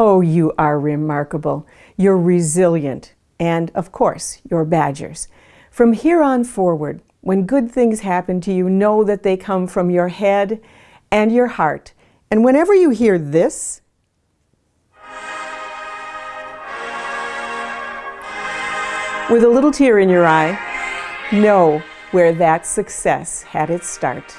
Oh, you are remarkable. You're resilient. And, of course, you're Badgers. From here on forward, when good things happen to you, know that they come from your head and your heart. And whenever you hear this, with a little tear in your eye, know where that success had its start.